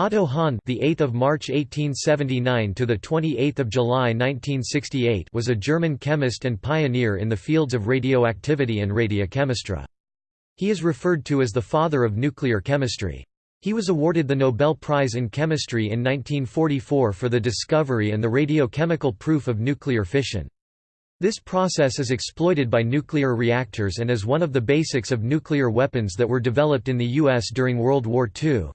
Otto Hahn, the 8th of March 1879 to the 28th of July 1968, was a German chemist and pioneer in the fields of radioactivity and radiochemistry. He is referred to as the father of nuclear chemistry. He was awarded the Nobel Prize in Chemistry in 1944 for the discovery and the radiochemical proof of nuclear fission. This process is exploited by nuclear reactors and is one of the basics of nuclear weapons that were developed in the U.S. during World War II.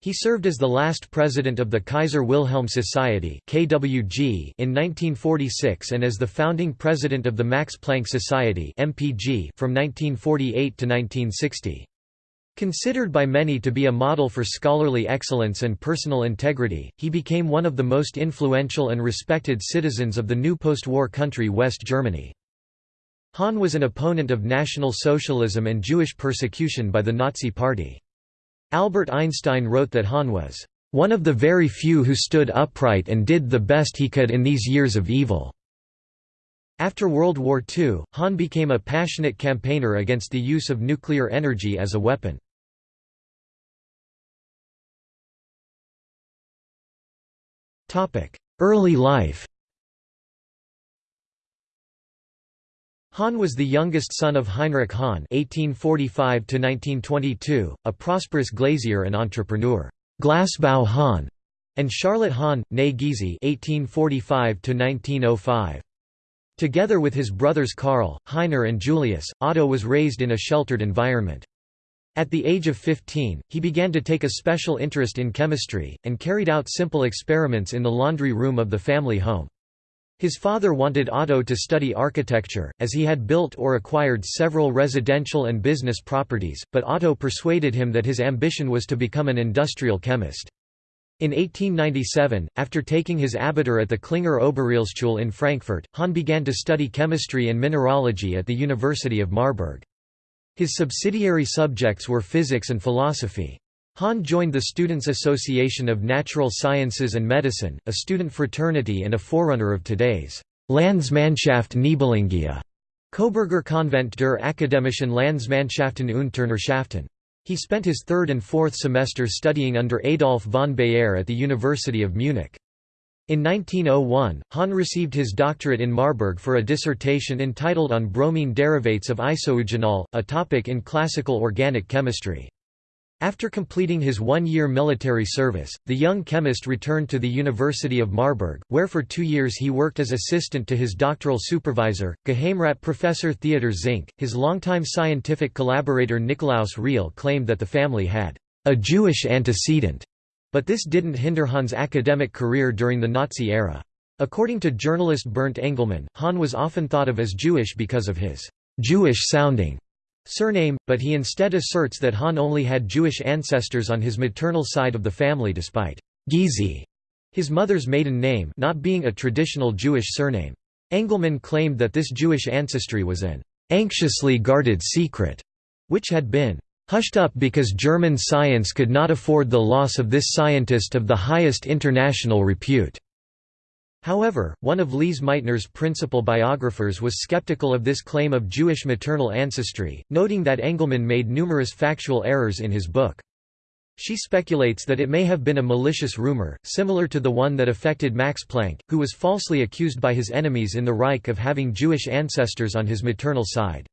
He served as the last president of the Kaiser Wilhelm Society (KWG) in 1946 and as the founding president of the Max Planck Society (MPG) from 1948 to 1960. Considered by many to be a model for scholarly excellence and personal integrity, he became one of the most influential and respected citizens of the new post-war country West Germany. Hahn was an opponent of National Socialism and Jewish persecution by the Nazi Party. Albert Einstein wrote that Hahn was one of the very few who stood upright and did the best he could in these years of evil." After World War II, Hahn became a passionate campaigner against the use of nuclear energy as a weapon. Early life Hahn was the youngest son of Heinrich Hahn (1845–1922), a prosperous glazier and entrepreneur, Glasbau Hahn, and Charlotte Hahn, née Gysi (1845–1905). Together with his brothers Karl, Heiner and Julius, Otto was raised in a sheltered environment. At the age of 15, he began to take a special interest in chemistry, and carried out simple experiments in the laundry room of the family home. His father wanted Otto to study architecture, as he had built or acquired several residential and business properties, but Otto persuaded him that his ambition was to become an industrial chemist. In 1897, after taking his Abitur at the Klinger Oberrealschule in Frankfurt, Hahn began to study chemistry and mineralogy at the University of Marburg. His subsidiary subjects were physics and philosophy. Hahn joined the Students' Association of Natural Sciences and Medicine, a student fraternity and a forerunner of today's Landsmannschaft Nibelungia, Coburger Konvent der Akademischen Landsmannschaften und Turnerschaften. He spent his third and fourth semesters studying under Adolf von Baeyer at the University of Munich. In 1901, Hahn received his doctorate in Marburg for a dissertation entitled On bromine derivates of isoeugenol, a topic in classical organic chemistry. After completing his one-year military service, the young chemist returned to the University of Marburg, where for two years he worked as assistant to his doctoral supervisor, Geheimrat Professor Theodor Zincke. His longtime scientific collaborator Nikolaus Riehl claimed that the family had a Jewish antecedent, but this didn't hinder Hahn's academic career during the Nazi era. According to journalist Bernd Engelmann, Hahn was often thought of as Jewish because of his Jewish-sounding surname, but he instead asserts that Hahn only had Jewish ancestors on his maternal side of the family despite Gysi, his mother's maiden name not being a traditional Jewish surname. Engelmann claimed that this Jewish ancestry was an anxiously guarded secret, which had been hushed up because German science could not afford the loss of this scientist of the highest international repute. However, one of Lise Meitner's principal biographers was skeptical of this claim of Jewish maternal ancestry, noting that Engelmann made numerous factual errors in his book. She speculates that it may have been a malicious rumor, similar to the one that affected Max Planck, who was falsely accused by his enemies in the Reich of having Jewish ancestors on his maternal side.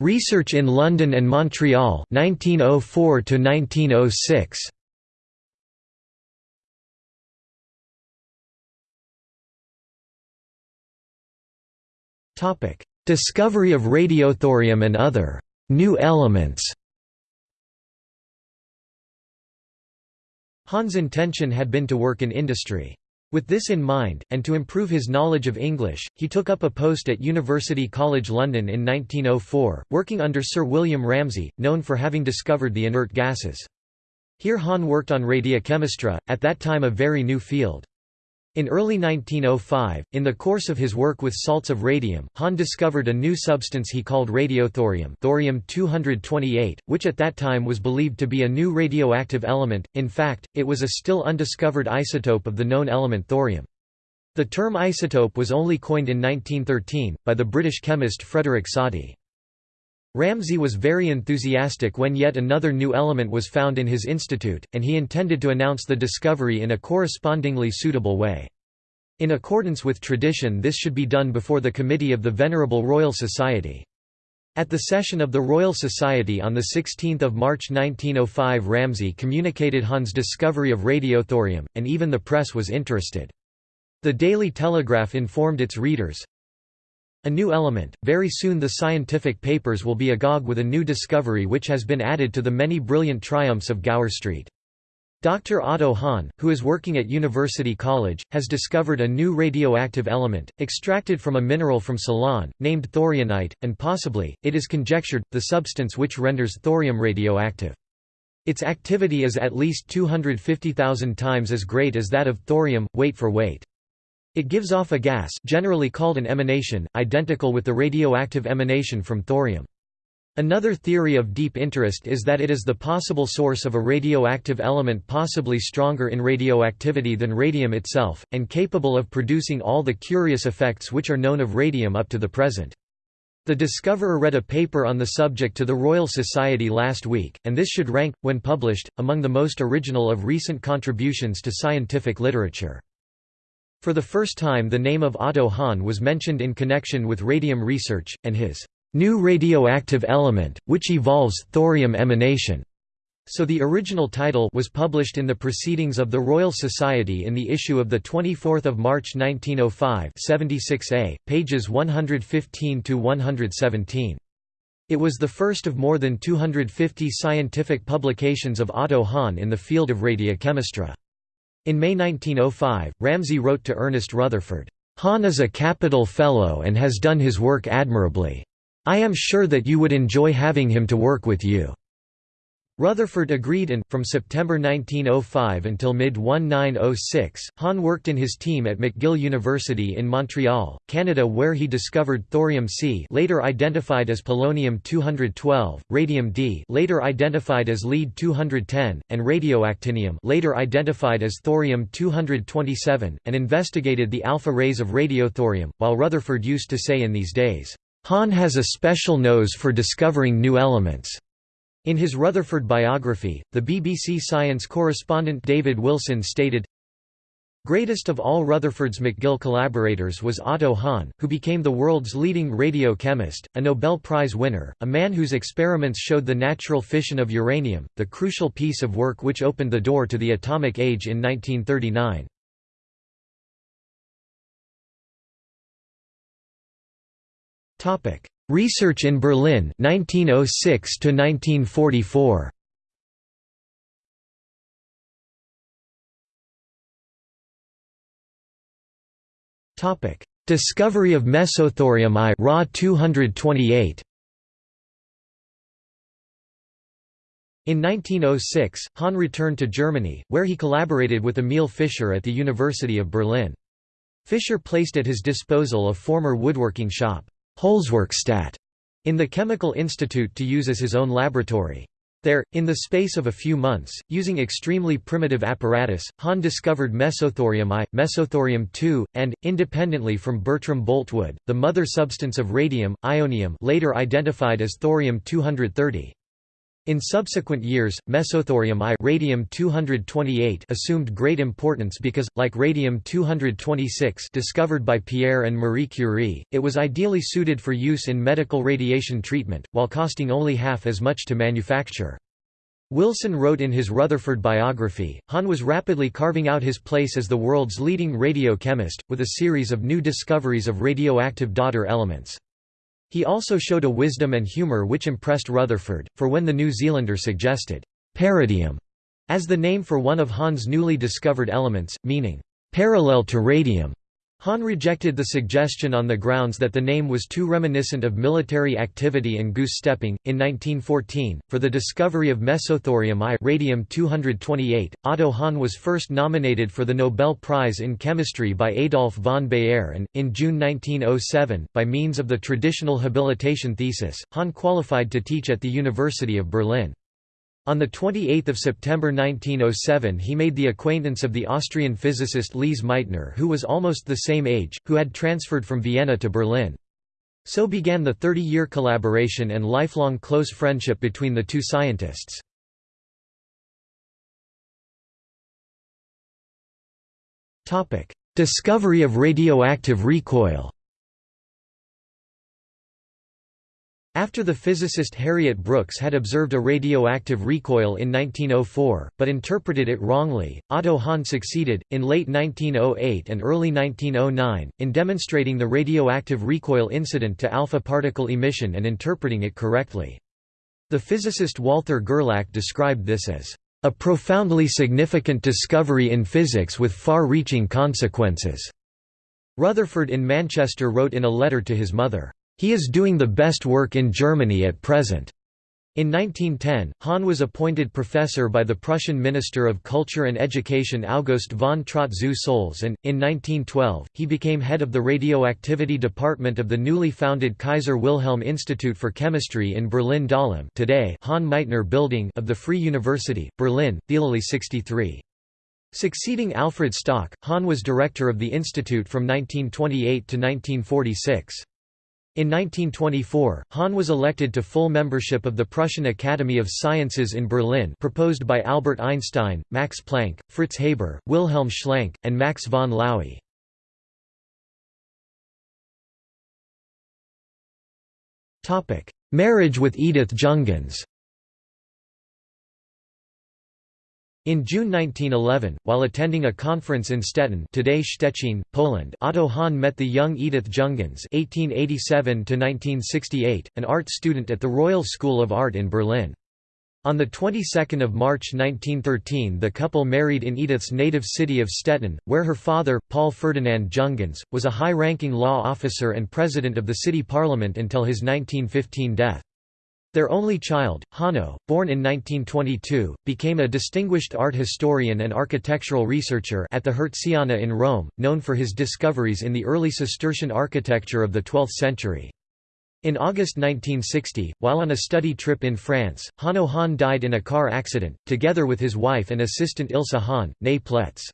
Research in London and Montreal 1904 to 1906 Topic: Discovery of radiothorium and other new elements. Hahn's intention had been to work in industry. With this in mind, and to improve his knowledge of English, he took up a post at University College London in 1904, working under Sir William Ramsay, known for having discovered the inert gases. Here Hahn worked on radiochemistry, at that time a very new field. In early 1905, in the course of his work with salts of radium, Hahn discovered a new substance he called radiothorium thorium-228, which at that time was believed to be a new radioactive element, in fact, it was a still undiscovered isotope of the known element thorium. The term isotope was only coined in 1913, by the British chemist Frederick Soddy. Ramsay was very enthusiastic when yet another new element was found in his institute, and he intended to announce the discovery in a correspondingly suitable way. In accordance with tradition this should be done before the committee of the Venerable Royal Society. At the session of the Royal Society on 16 March 1905 Ramsay communicated Hahn's discovery of radiothorium, and even the press was interested. The Daily Telegraph informed its readers, a new element, very soon the scientific papers will be agog with a new discovery which has been added to the many brilliant triumphs of Gower Street. Dr. Otto Hahn, who is working at University College, has discovered a new radioactive element, extracted from a mineral from Ceylon, named thorianite, and possibly, it is conjectured, the substance which renders thorium radioactive. Its activity is at least 250,000 times as great as that of thorium, weight for weight. It gives off a gas generally called an emanation, identical with the radioactive emanation from thorium. Another theory of deep interest is that it is the possible source of a radioactive element possibly stronger in radioactivity than radium itself, and capable of producing all the curious effects which are known of radium up to the present. The discoverer read a paper on the subject to the Royal Society last week, and this should rank, when published, among the most original of recent contributions to scientific literature. For the first time the name of Otto Hahn was mentioned in connection with radium research, and his new radioactive element, which evolves thorium emanation. So the original title was published in the Proceedings of the Royal Society in the issue of 24 March 1905 76a, pages 115–117. It was the first of more than 250 scientific publications of Otto Hahn in the field of radiochemistry. In May 1905, Ramsay wrote to Ernest Rutherford, "'Hahn is a capital fellow and has done his work admirably. I am sure that you would enjoy having him to work with you. Rutherford agreed and, from September 1905 until mid-1906, Hahn worked in his team at McGill University in Montreal, Canada where he discovered thorium-C later identified as polonium-212, radium-D later identified as lead-210, and radioactinium later identified as thorium-227, and investigated the alpha rays of radiothorium, while Rutherford used to say in these days, Hahn has a special nose for discovering new elements. In his Rutherford biography, the BBC science correspondent David Wilson stated, Greatest of all Rutherford's McGill collaborators was Otto Hahn, who became the world's leading radio chemist, a Nobel Prize winner, a man whose experiments showed the natural fission of uranium, the crucial piece of work which opened the door to the atomic age in 1939. Research in Berlin 1906 to 1944 Topic Discovery of mesothorium I Ra 228 In 1906, Hahn returned to Germany, where he collaborated with Emil Fischer at the University of Berlin. Fischer placed at his disposal a former woodworking shop. Holzwerkstatt in the Chemical Institute to use as his own laboratory. There, in the space of a few months, using extremely primitive apparatus, Hahn discovered mesothorium I, mesothorium II, and, independently from Bertram Boltwood, the mother substance of radium, ionium later identified as thorium-230. In subsequent years, mesothorium I radium-228 assumed great importance because, like radium-226 discovered by Pierre and Marie Curie, it was ideally suited for use in medical radiation treatment, while costing only half as much to manufacture. Wilson wrote in his Rutherford biography, Hahn was rapidly carving out his place as the world's leading radiochemist, with a series of new discoveries of radioactive daughter elements. He also showed a wisdom and humour which impressed Rutherford, for when the New Zealander suggested «paradium» as the name for one of Hahn's newly discovered elements, meaning «parallel to radium», Hahn rejected the suggestion on the grounds that the name was too reminiscent of military activity and goose-stepping. In 1914, for the discovery of mesothorium I radium-228, Otto Hahn was first nominated for the Nobel Prize in Chemistry by Adolf von Baeyer and, in June 1907, by means of the traditional habilitation thesis, Hahn qualified to teach at the University of Berlin. On 28 September 1907 he made the acquaintance of the Austrian physicist Lise Meitner who was almost the same age, who had transferred from Vienna to Berlin. So began the 30-year collaboration and lifelong close friendship between the two scientists. Discovery of radioactive recoil After the physicist Harriet Brooks had observed a radioactive recoil in 1904, but interpreted it wrongly, Otto Hahn succeeded, in late 1908 and early 1909, in demonstrating the radioactive recoil incident to alpha particle emission and interpreting it correctly. The physicist Walther Gerlach described this as a profoundly significant discovery in physics with far-reaching consequences. Rutherford in Manchester wrote in a letter to his mother, he is doing the best work in Germany at present. In 1910, Hahn was appointed professor by the Prussian Minister of Culture and Education August von Trott zu Solz and, in 1912, he became head of the radioactivity department of the newly founded Kaiser Wilhelm Institute for Chemistry in Berlin-Dahlem today Hahn-Meitner Building of the Free University, Berlin, Thielallee 63. Succeeding Alfred Stock, Hahn was director of the institute from 1928 to 1946. In 1924, Hahn was elected to full membership of the Prussian Academy of Sciences in Berlin proposed by Albert Einstein, Max Planck, Fritz Haber, Wilhelm Schlenk, and Max von Laue. Marriage with Edith Junghans In June 1911, while attending a conference in Stettin today Szczecin, Poland Otto Hahn met the young Edith Junghans (1887–1968), an art student at the Royal School of Art in Berlin. On the 22nd of March 1913 the couple married in Edith's native city of Stettin, where her father, Paul Ferdinand Junghans, was a high-ranking law officer and president of the city parliament until his 1915 death. Their only child, Hanno, born in 1922, became a distinguished art historian and architectural researcher at the Hertziana in Rome, known for his discoveries in the early Cistercian architecture of the 12th century. In August 1960, while on a study trip in France, Hanno Hahn died in a car accident, together with his wife and assistant Ilse Hahn, née Pletz.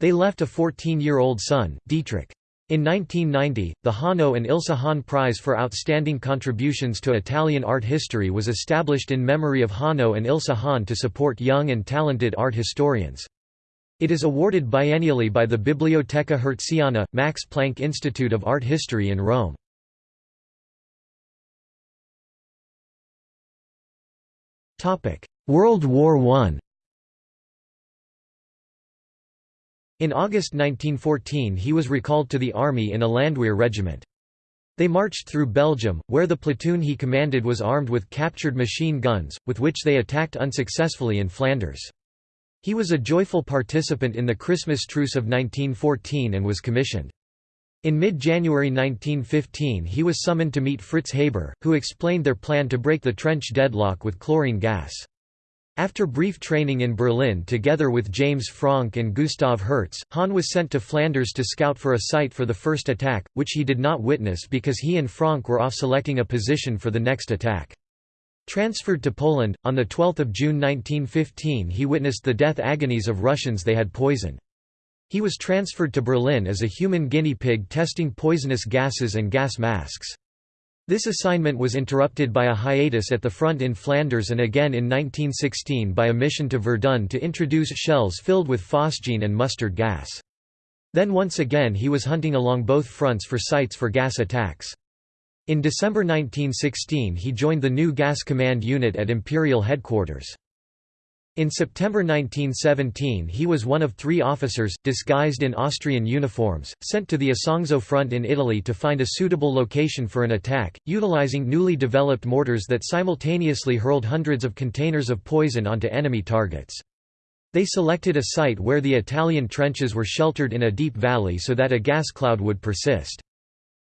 They left a 14-year-old son, Dietrich. In 1990, the Hanno and Ilse Hahn Prize for Outstanding Contributions to Italian Art History was established in memory of Hanno and Ilse Hahn to support young and talented art historians. It is awarded biennially by the Biblioteca Hertziana, Max Planck Institute of Art History in Rome. World War I In August 1914 he was recalled to the army in a Landwehr regiment. They marched through Belgium, where the platoon he commanded was armed with captured machine guns, with which they attacked unsuccessfully in Flanders. He was a joyful participant in the Christmas truce of 1914 and was commissioned. In mid-January 1915 he was summoned to meet Fritz Haber, who explained their plan to break the trench deadlock with chlorine gas. After brief training in Berlin together with James Franck and Gustav Hertz, Hahn was sent to Flanders to scout for a site for the first attack, which he did not witness because he and Franck were off selecting a position for the next attack. Transferred to Poland, on 12 June 1915 he witnessed the death agonies of Russians they had poisoned. He was transferred to Berlin as a human guinea pig testing poisonous gases and gas masks. This assignment was interrupted by a hiatus at the front in Flanders and again in 1916 by a mission to Verdun to introduce shells filled with phosgene and mustard gas. Then once again he was hunting along both fronts for sites for gas attacks. In December 1916 he joined the new Gas Command Unit at Imperial Headquarters. In September 1917 he was one of three officers, disguised in Austrian uniforms, sent to the Isonzo front in Italy to find a suitable location for an attack, utilizing newly developed mortars that simultaneously hurled hundreds of containers of poison onto enemy targets. They selected a site where the Italian trenches were sheltered in a deep valley so that a gas cloud would persist.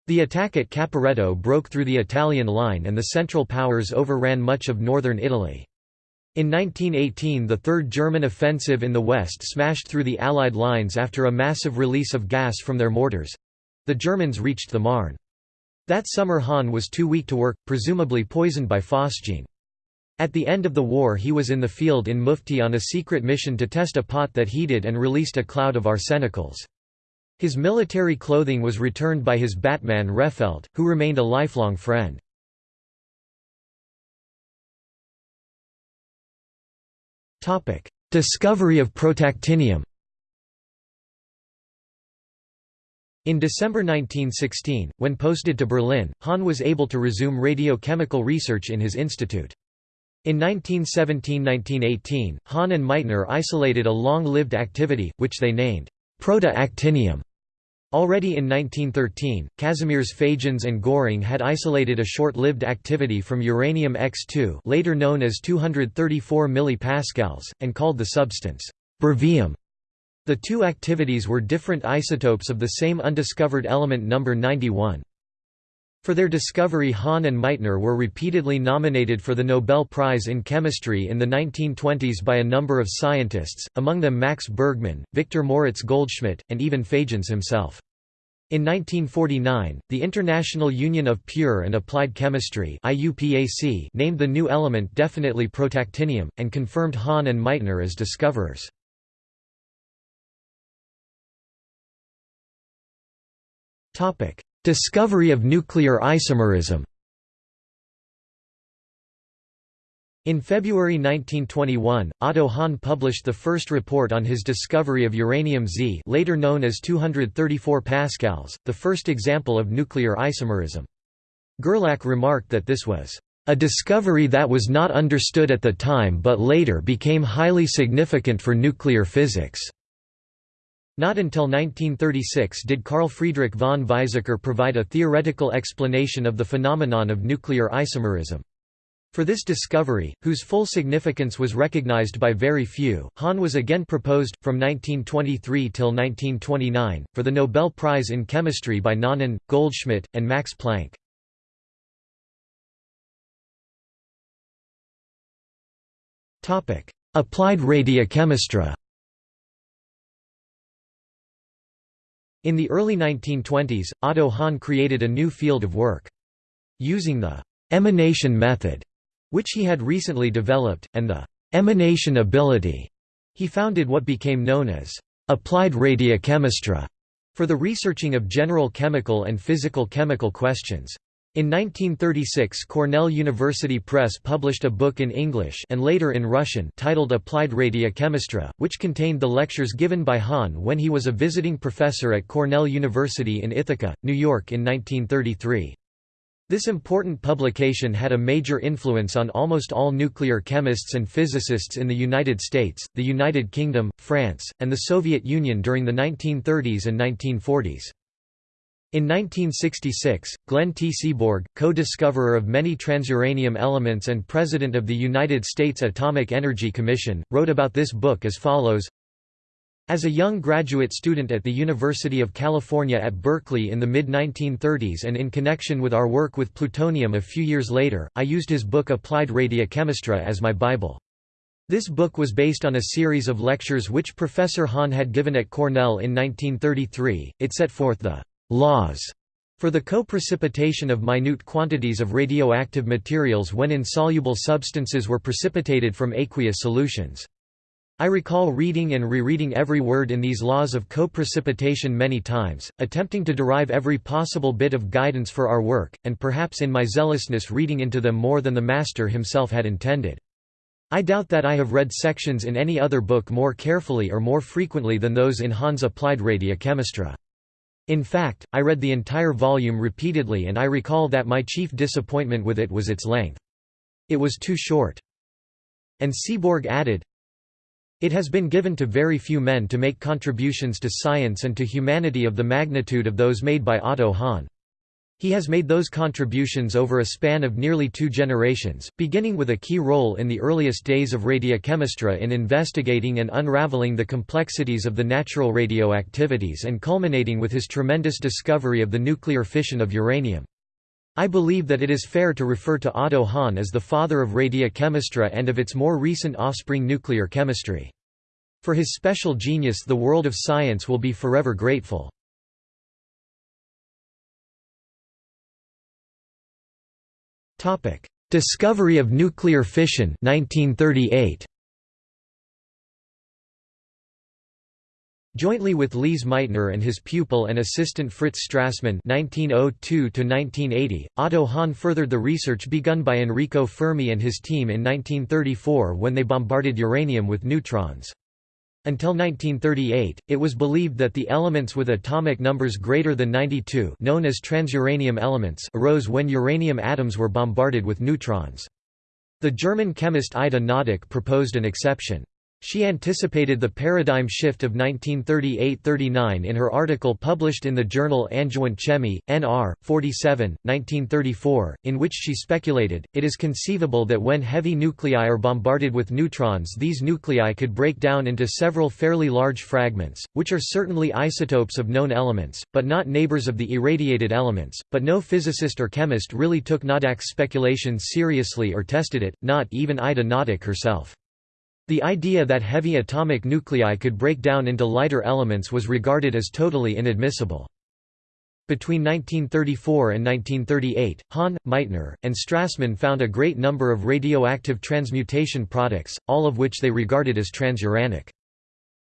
The attack at Caporetto broke through the Italian line and the Central Powers overran much of northern Italy. In 1918 the Third German offensive in the west smashed through the Allied lines after a massive release of gas from their mortars—the Germans reached the Marne. That summer Hahn was too weak to work, presumably poisoned by phosgene. At the end of the war he was in the field in Mufti on a secret mission to test a pot that heated and released a cloud of arsenicals. His military clothing was returned by his Batman Refelt, who remained a lifelong friend. Discovery of protactinium In December 1916, when posted to Berlin, Hahn was able to resume radiochemical research in his institute. In 1917–1918, Hahn and Meitner isolated a long-lived activity, which they named proto-actinium. Already in 1913, Kazimierz Fajans and Göhring had isolated a short-lived activity from uranium X2 later known as 234 mPa, and called the substance brevium. The two activities were different isotopes of the same undiscovered element number 91. For their discovery Hahn and Meitner were repeatedly nominated for the Nobel Prize in Chemistry in the 1920s by a number of scientists, among them Max Bergmann, Victor Moritz Goldschmidt, and even Fajans himself. In 1949, the International Union of Pure and Applied Chemistry named the new element definitely protactinium, and confirmed Hahn and Meitner as discoverers. Discovery of nuclear isomerism In February 1921, Otto Hahn published the first report on his discovery of uranium Z later known as 234 pascals, the first example of nuclear isomerism. Gerlach remarked that this was a discovery that was not understood at the time but later became highly significant for nuclear physics. Not until 1936 did Carl Friedrich von Weizsäcker provide a theoretical explanation of the phenomenon of nuclear isomerism. For this discovery, whose full significance was recognized by very few, Hahn was again proposed, from 1923 till 1929, for the Nobel Prize in Chemistry by Nannen, Goldschmidt, and Max Planck. Applied radiochemistry In the early 1920s, Otto Hahn created a new field of work. Using the «emanation method», which he had recently developed, and the «emanation ability», he founded what became known as «applied radiochemistry» for the researching of general chemical and physical chemical questions. In 1936 Cornell University Press published a book in English and later in Russian titled Applied Radiochemistry, which contained the lectures given by Hahn when he was a visiting professor at Cornell University in Ithaca, New York in 1933. This important publication had a major influence on almost all nuclear chemists and physicists in the United States, the United Kingdom, France, and the Soviet Union during the 1930s and 1940s. In 1966, Glenn T. Seaborg, co-discoverer of many transuranium elements and president of the United States Atomic Energy Commission, wrote about this book as follows as a young graduate student at the University of California at Berkeley in the mid-1930s and in connection with our work with plutonium a few years later, I used his book Applied Radiochemistry as my Bible. This book was based on a series of lectures which Professor Hahn had given at Cornell in 1933. It set forth the laws for the co-precipitation of minute quantities of radioactive materials when insoluble substances were precipitated from aqueous solutions. I recall reading and rereading every word in these laws of co-precipitation many times, attempting to derive every possible bit of guidance for our work, and perhaps in my zealousness reading into them more than the master himself had intended. I doubt that I have read sections in any other book more carefully or more frequently than those in Hahn's Applied Radiochemistry. In fact, I read the entire volume repeatedly and I recall that my chief disappointment with it was its length. It was too short. And Seaborg added, It has been given to very few men to make contributions to science and to humanity of the magnitude of those made by Otto Hahn. He has made those contributions over a span of nearly two generations, beginning with a key role in the earliest days of radiochemistry in investigating and unraveling the complexities of the natural radioactivities and culminating with his tremendous discovery of the nuclear fission of uranium. I believe that it is fair to refer to Otto Hahn as the father of radiochemistry and of its more recent offspring nuclear chemistry. For his special genius the world of science will be forever grateful. Discovery of nuclear fission 1938. Jointly with Lise Meitner and his pupil and assistant Fritz Strassmann (1902–1980), Otto Hahn furthered the research begun by Enrico Fermi and his team in 1934 when they bombarded uranium with neutrons. Until 1938, it was believed that the elements with atomic numbers greater than 92, known as transuranium elements, arose when uranium atoms were bombarded with neutrons. The German chemist Ida Noddack proposed an exception. She anticipated the paradigm shift of 1938–39 in her article published in the journal Angewandte Chemie, Nr. 47, 1934, in which she speculated, it is conceivable that when heavy nuclei are bombarded with neutrons these nuclei could break down into several fairly large fragments, which are certainly isotopes of known elements, but not neighbors of the irradiated elements, but no physicist or chemist really took Noddack's speculations seriously or tested it, not even Ida Noddack herself. The idea that heavy atomic nuclei could break down into lighter elements was regarded as totally inadmissible. Between 1934 and 1938, Hahn, Meitner, and Strassmann found a great number of radioactive transmutation products, all of which they regarded as transuranic.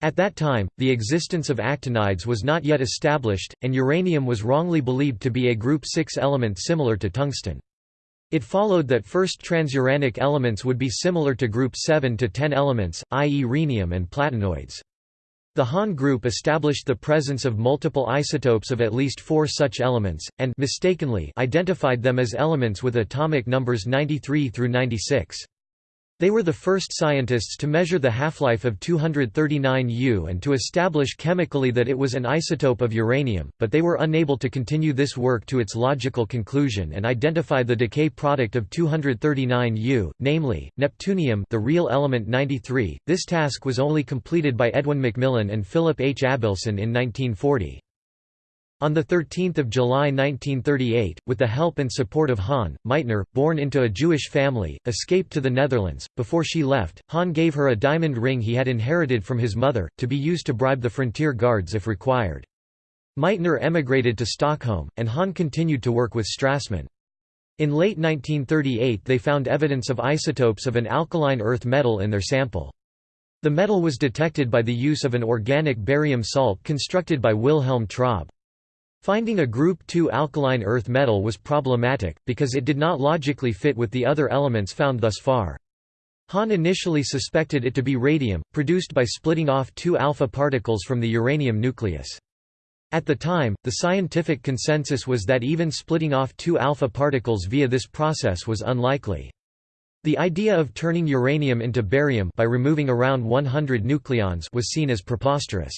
At that time, the existence of actinides was not yet established, and uranium was wrongly believed to be a group 6 element similar to tungsten. It followed that first transuranic elements would be similar to group 7 to 10 elements, i.e. rhenium and platinoids. The Hahn group established the presence of multiple isotopes of at least four such elements, and mistakenly identified them as elements with atomic numbers 93 through 96. They were the first scientists to measure the half-life of 239U and to establish chemically that it was an isotope of uranium, but they were unable to continue this work to its logical conclusion and identify the decay product of 239U, namely, neptunium the real element 93. This task was only completed by Edwin McMillan and Philip H. Abelson in 1940. On 13 July 1938, with the help and support of Hahn, Meitner, born into a Jewish family, escaped to the Netherlands. Before she left, Hahn gave her a diamond ring he had inherited from his mother, to be used to bribe the frontier guards if required. Meitner emigrated to Stockholm, and Hahn continued to work with Strassmann. In late 1938 they found evidence of isotopes of an alkaline earth metal in their sample. The metal was detected by the use of an organic barium salt constructed by Wilhelm Traube. Finding a group 2 alkaline earth metal was problematic, because it did not logically fit with the other elements found thus far. Hahn initially suspected it to be radium, produced by splitting off two alpha particles from the uranium nucleus. At the time, the scientific consensus was that even splitting off two alpha particles via this process was unlikely. The idea of turning uranium into barium by removing around 100 nucleons was seen as preposterous.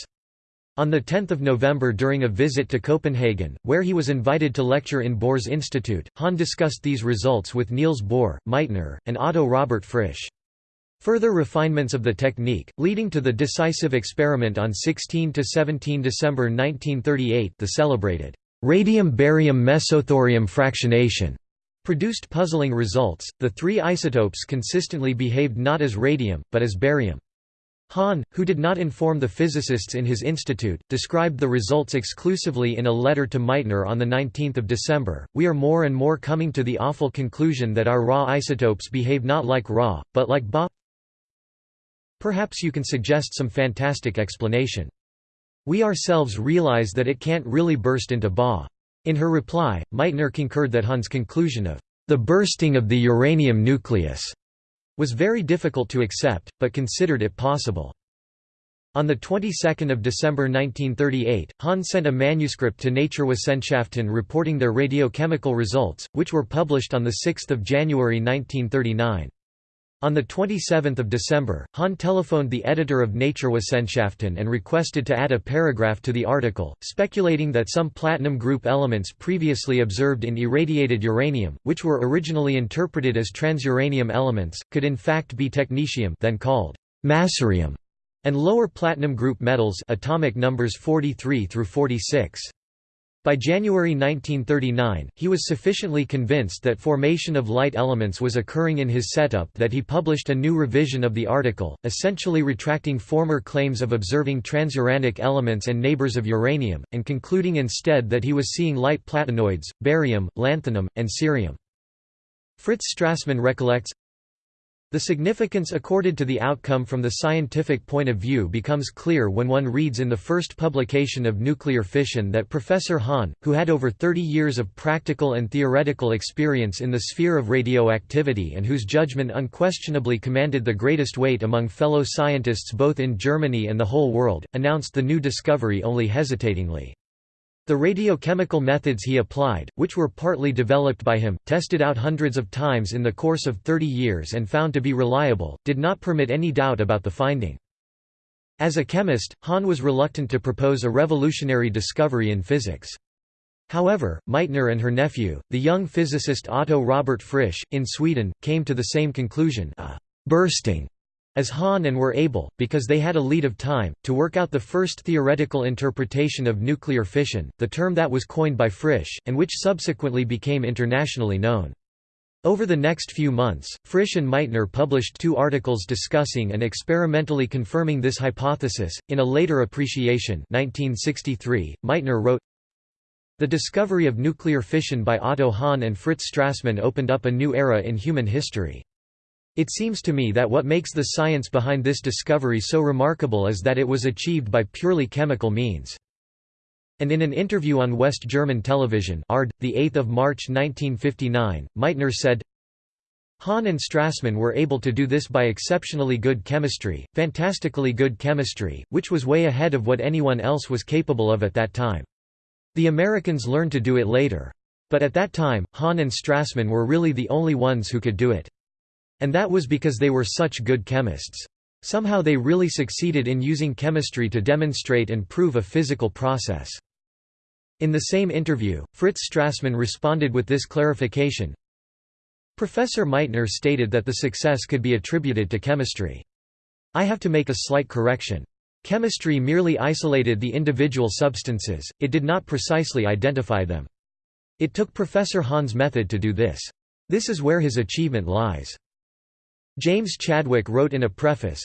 On 10 November during a visit to Copenhagen, where he was invited to lecture in Bohr's Institute, Hahn discussed these results with Niels Bohr, Meitner, and Otto Robert Frisch. Further refinements of the technique, leading to the decisive experiment on 16–17 December 1938 the celebrated radium-barium mesothorium fractionation produced puzzling results, the three isotopes consistently behaved not as radium, but as barium. Hahn, who did not inform the physicists in his institute, described the results exclusively in a letter to Meitner on 19 December. We are more and more coming to the awful conclusion that our Ra isotopes behave not like Ra, but like Ba. Perhaps you can suggest some fantastic explanation. We ourselves realize that it can't really burst into Ba. In her reply, Meitner concurred that Hahn's conclusion of the bursting of the uranium nucleus was very difficult to accept, but considered it possible. On the 22nd of December 1938, Hahn sent a manuscript to Naturwissenschaften reporting their radiochemical results, which were published on 6 January 1939. On 27 December, Hahn telephoned the editor of Naturwissenschaften and requested to add a paragraph to the article, speculating that some platinum group elements previously observed in irradiated uranium, which were originally interpreted as transuranium elements, could in fact be technetium then called massurium, and lower platinum group metals atomic numbers 43 through 46. By January 1939, he was sufficiently convinced that formation of light elements was occurring in his setup that he published a new revision of the article, essentially retracting former claims of observing transuranic elements and neighbors of uranium, and concluding instead that he was seeing light platinoids, barium, lanthanum, and cerium. Fritz Strassmann recollects, The significance accorded to the outcome from the scientific point of view becomes clear when one reads in the first publication of nuclear fission that Professor Hahn, who had over 30 years of practical and theoretical experience in the sphere of radioactivity and whose judgment unquestionably commanded the greatest weight among fellow scientists both in Germany and the whole world, announced the new discovery only hesitatingly. The radiochemical methods he applied, which were partly developed by him, tested out hundreds of times in the course of 30 years and found to be reliable, did not permit any doubt about the finding. As a chemist, Hahn was reluctant to propose a revolutionary discovery in physics. However, Meitner and her nephew, the young physicist Otto Robert Frisch, in Sweden, came to the same conclusion a bursting as Hahn and were able, because they had a lead of time, to work out the first theoretical interpretation of nuclear fission, the term that was coined by Frisch, and which subsequently became internationally known. Over the next few months, Frisch and Meitner published two articles discussing and experimentally confirming this hypothesis. In a later appreciation 1963, Meitner wrote, The discovery of nuclear fission by Otto Hahn and Fritz Strassmann opened up a new era in human history. It seems to me that what makes the science behind this discovery so remarkable is that it was achieved by purely chemical means. And in an interview on West German television ARD, 8 March 1959, Meitner said, Hahn and Strassmann were able to do this by exceptionally good chemistry, fantastically good chemistry, which was way ahead of what anyone else was capable of at that time. The Americans learned to do it later. But at that time, Hahn and Strassmann were really the only ones who could do it. And that was because they were such good chemists. Somehow they really succeeded in using chemistry to demonstrate and prove a physical process. In the same interview, Fritz Strassmann responded with this clarification. Professor Meitner stated that the success could be attributed to chemistry. I have to make a slight correction. Chemistry merely isolated the individual substances, it did not precisely identify them. It took Professor Hahn's method to do this. This is where his achievement lies. James Chadwick wrote in a preface,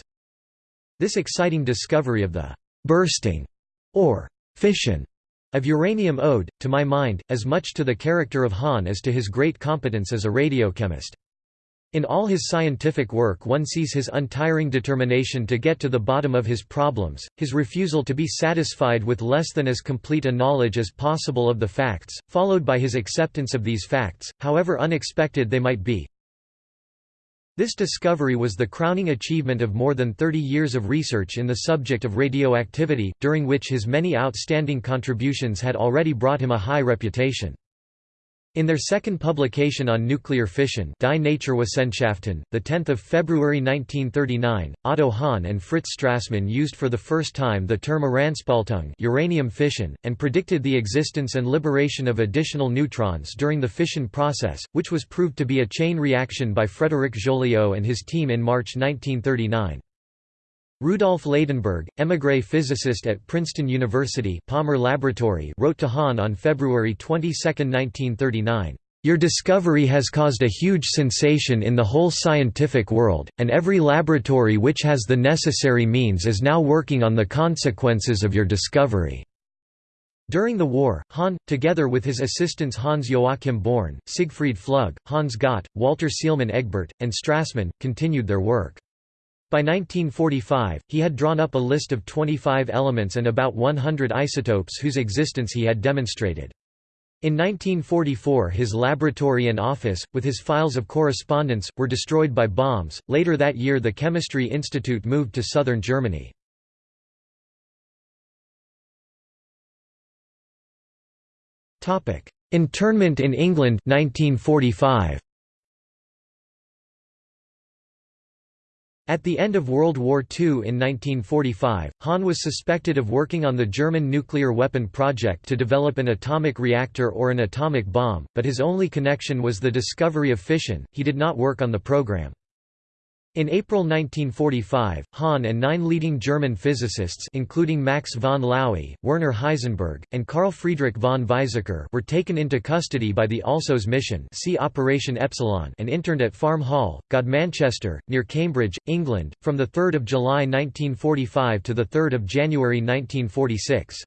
This exciting discovery of the «bursting» or «fission» of uranium owed, to my mind, as much to the character of Hahn as to his great competence as a radiochemist. In all his scientific work one sees his untiring determination to get to the bottom of his problems, his refusal to be satisfied with less than as complete a knowledge as possible of the facts, followed by his acceptance of these facts, however unexpected they might be, this discovery was the crowning achievement of more than 30 years of research in the subject of radioactivity, during which his many outstanding contributions had already brought him a high reputation. In their second publication on nuclear fission Die Naturwissenschaften, 10 February 1939, Otto Hahn and Fritz Strassmann used for the first time the term Uranspaltung uranium fission, and predicted the existence and liberation of additional neutrons during the fission process, which was proved to be a chain reaction by Frédéric Joliot and his team in March 1939. Rudolf Ladenburg, émigré physicist at Princeton University Palmer Laboratory wrote to Hahn on February 22, 1939, "...your discovery has caused a huge sensation in the whole scientific world, and every laboratory which has the necessary means is now working on the consequences of your discovery." During the war, Hahn, together with his assistants Hans Joachim Born, Siegfried Flügge, Hans Gott, Walter Seelmann Eggebert, and Strassmann, continued their work. By 1945, he had drawn up a list of 25 elements and about 100 isotopes whose existence he had demonstrated. In 1944 his laboratory and office, with his files of correspondence, were destroyed by bombs. Later that year the Chemistry Institute moved to southern Germany. Internment in England 1945. At the end of World War II in 1945, Hahn was suspected of working on the German nuclear weapon project to develop an atomic reactor or an atomic bomb, but his only connection was the discovery of fission, he did not work on the program. In April 1945, Hahn and nine leading German physicists including Max von Laue, Werner Heisenberg, and Carl Friedrich von Weizsäcker were taken into custody by the Alsos mission see Operation Epsilon and interned at Farm Hall, Godmanchester, near Cambridge, England, from 3 July 1945 to 3 January 1946.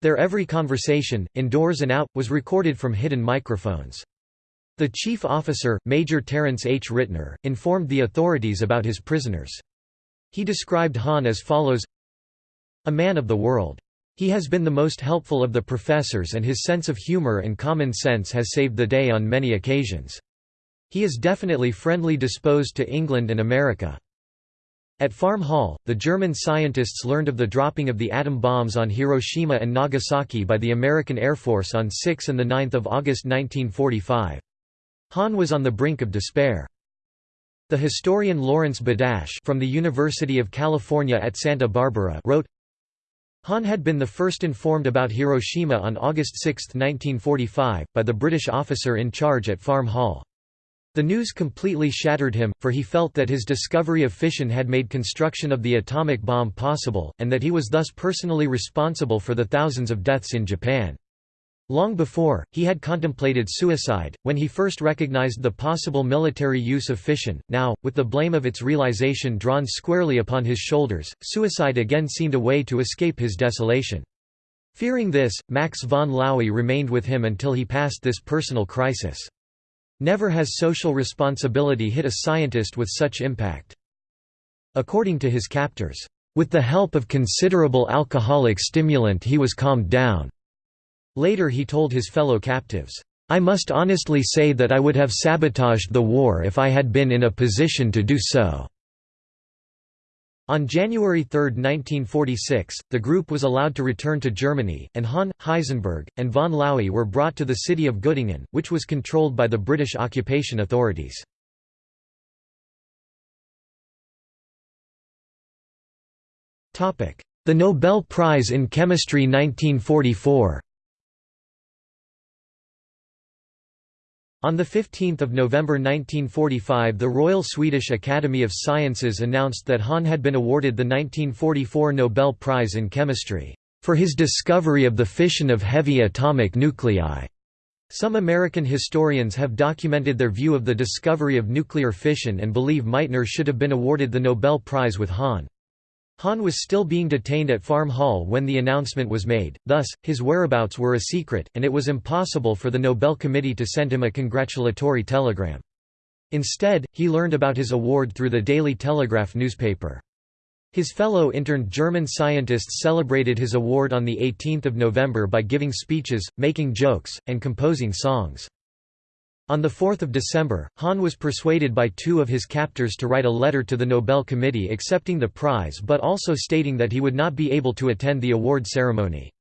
Their every conversation, indoors and out, was recorded from hidden microphones. The chief officer, Major Terence H. Rittner, informed the authorities about his prisoners. He described Hahn as follows A man of the world. He has been the most helpful of the professors and his sense of humor and common sense has saved the day on many occasions. He is definitely friendly disposed to England and America. At Farm Hall, the German scientists learned of the dropping of the atom bombs on Hiroshima and Nagasaki by the American Air Force on 6 and 9 August 1945. Hahn was on the brink of despair. The historian Lawrence Badash from the University of California at Santa Barbara wrote, Hahn had been the first informed about Hiroshima on August 6, 1945, by the British officer in charge at Farm Hall. The news completely shattered him, for he felt that his discovery of fission had made construction of the atomic bomb possible, and that he was thus personally responsible for the thousands of deaths in Japan. Long before, he had contemplated suicide, when he first recognized the possible military use of fission. Now, with the blame of its realization drawn squarely upon his shoulders, suicide again seemed a way to escape his desolation. Fearing this, Max von Laue remained with him until he passed this personal crisis. Never has social responsibility hit a scientist with such impact. According to his captors, with the help of considerable alcoholic stimulant he was calmed down. Later he told his fellow captives, "'I must honestly say that I would have sabotaged the war if I had been in a position to do so.' On January 3, 1946, the group was allowed to return to Germany, and Hahn, Heisenberg, and von Laue were brought to the city of Göttingen, which was controlled by the British occupation authorities. The Nobel Prize in Chemistry 1944 On 15 November 1945 the Royal Swedish Academy of Sciences announced that Hahn had been awarded the 1944 Nobel Prize in Chemistry, "...for his discovery of the fission of heavy atomic nuclei." Some American historians have documented their view of the discovery of nuclear fission and believe Meitner should have been awarded the Nobel Prize with Hahn. Hahn was still being detained at Farm Hall when the announcement was made, thus, his whereabouts were a secret, and it was impossible for the Nobel Committee to send him a congratulatory telegram. Instead, he learned about his award through the Daily Telegraph newspaper. His fellow interned German scientists celebrated his award on 18 November by giving speeches, making jokes, and composing songs. On 4 December, Hahn was persuaded by two of his captors to write a letter to the Nobel Committee accepting the prize but also stating that he would not be able to attend the award ceremony.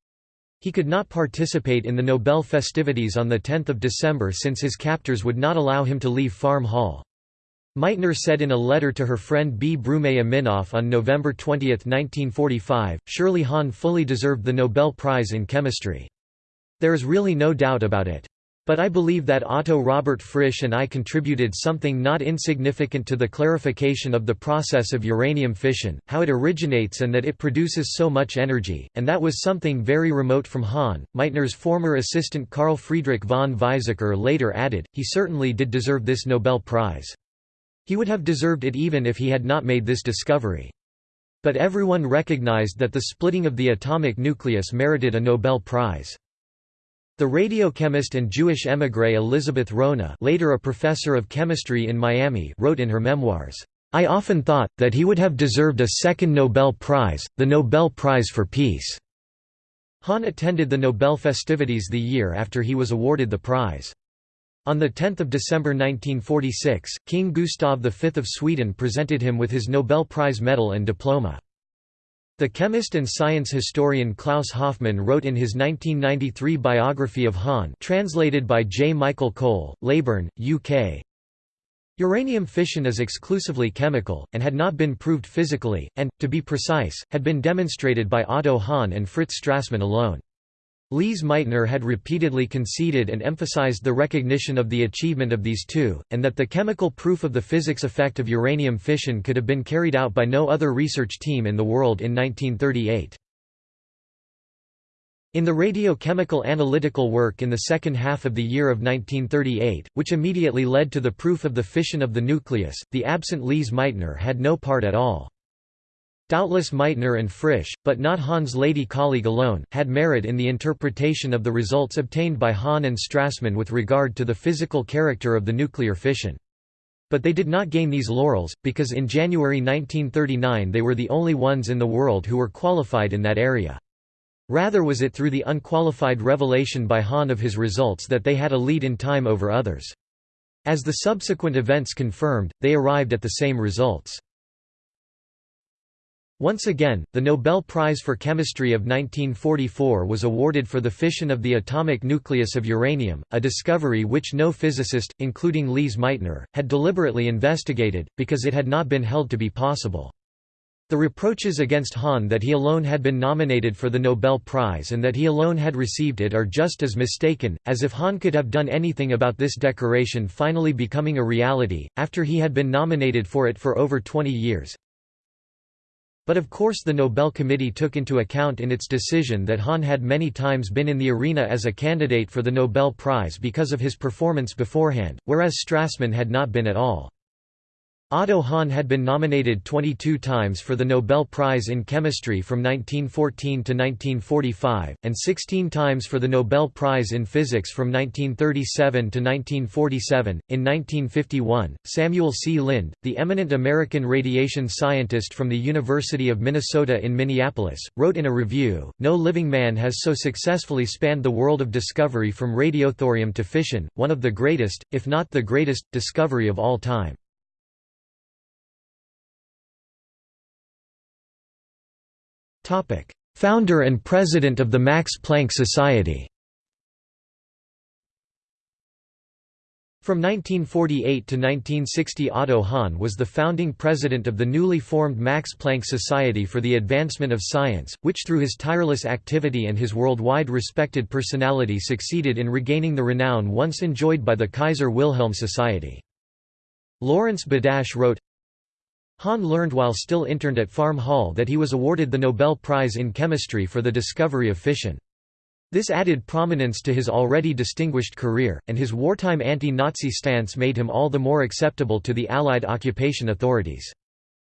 He could not participate in the Nobel festivities on 10 December since his captors would not allow him to leave Farm Hall. Meitner said in a letter to her friend B. Broomé-Aminoff on November 20, 1945, Shirley Hahn fully deserved the Nobel Prize in Chemistry. There is really no doubt about it. But I believe that Otto Robert Frisch and I contributed something not insignificant to the clarification of the process of uranium fission, how it originates and that it produces so much energy, and that was something very remote from Hahn. Meitner's former assistant Carl Friedrich von Weizsäcker later added, he certainly did deserve this Nobel Prize. He would have deserved it even if he had not made this discovery. But everyone recognized that the splitting of the atomic nucleus merited a Nobel Prize. The radiochemist and Jewish émigré Elizabeth Rona later a professor of chemistry in Miami wrote in her memoirs, "...I often thought, that he would have deserved a second Nobel Prize, the Nobel Prize for Peace." Hahn attended the Nobel festivities the year after he was awarded the prize. On 10 December 1946, King Gustav V of Sweden presented him with his Nobel Prize medal and diploma. The chemist and science historian Klaus Hoffmann wrote in his 1993 biography of Hahn translated by J. Michael Cole, Leyburn, UK, Uranium fission is exclusively chemical, and had not been proved physically, and, to be precise, had been demonstrated by Otto Hahn and Fritz Strassmann alone. Lise Meitner had repeatedly conceded and emphasized the recognition of the achievement of these two, and that the chemical proof of the physics effect of uranium fission could have been carried out by no other research team in the world in 1938. In the radiochemical analytical work in the second half of the year of 1938, which immediately led to the proof of the fission of the nucleus, the absent Lise Meitner had no part at all. Doubtless Meitner and Frisch, but not Hahn's lady colleague alone, had merit in the interpretation of the results obtained by Hahn and Strassmann with regard to the physical character of the nuclear fission. But they did not gain these laurels, because in January 1939 they were the only ones in the world who were qualified in that area. Rather was it through the unqualified revelation by Hahn of his results that they had a lead in time over others. As the subsequent events confirmed, they arrived at the same results. Once again, the Nobel Prize for Chemistry of 1944 was awarded for the fission of the atomic nucleus of uranium, a discovery which no physicist, including Lise Meitner, had deliberately investigated, because it had not been held to be possible. The reproaches against Hahn that he alone had been nominated for the Nobel Prize and that he alone had received it are just as mistaken, as if Hahn could have done anything about this decoration finally becoming a reality, after he had been nominated for it for over 20 years. But of course the Nobel Committee took into account in its decision that Hahn had many times been in the arena as a candidate for the Nobel Prize because of his performance beforehand, whereas Strassmann had not been at all. Otto Hahn had been nominated 22 times for the Nobel Prize in Chemistry from 1914 to 1945, and 16 times for the Nobel Prize in Physics from 1937 to 1947. In 1951, Samuel C. Lind, the eminent American radiation scientist from the University of Minnesota in Minneapolis, wrote in a review No living man has so successfully spanned the world of discovery from radiothorium to fission, one of the greatest, if not the greatest, discovery of all time. Founder and President of the Max Planck Society From 1948 to 1960 Otto Hahn was the founding president of the newly formed Max Planck Society for the Advancement of Science, which through his tireless activity and his worldwide respected personality succeeded in regaining the renown once enjoyed by the Kaiser Wilhelm Society. Lawrence Badash wrote, Hahn learned while still interned at Farm Hall that he was awarded the Nobel Prize in Chemistry for the discovery of fission. This added prominence to his already distinguished career, and his wartime anti-Nazi stance made him all the more acceptable to the Allied occupation authorities.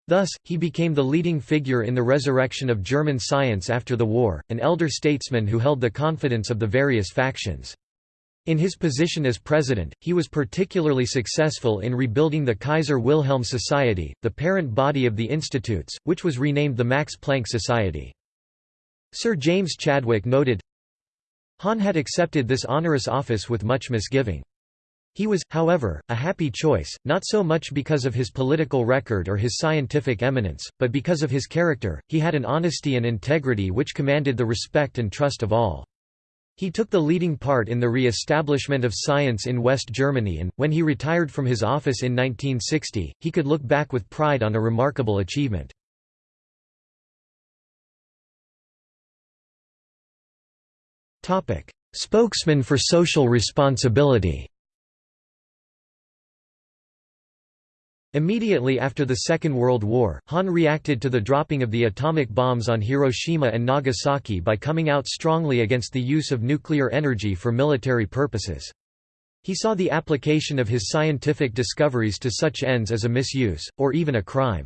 Thus, he became the leading figure in the resurrection of German science after the war, an elder statesman who held the confidence of the various factions. In his position as president, he was particularly successful in rebuilding the Kaiser Wilhelm Society, the parent body of the institutes, which was renamed the Max Planck Society. Sir James Chadwick noted, Hahn had accepted this onerous office with much misgiving. He was, however, a happy choice, not so much because of his political record or his scientific eminence, but because of his character. He had an honesty and integrity which commanded the respect and trust of all. He took the leading part in the re-establishment of science in West Germany and, when he retired from his office in 1960, he could look back with pride on a remarkable achievement. Spokesman for social responsibility Immediately after the Second World War, Hahn reacted to the dropping of the atomic bombs on Hiroshima and Nagasaki by coming out strongly against the use of nuclear energy for military purposes. He saw the application of his scientific discoveries to such ends as a misuse, or even a crime.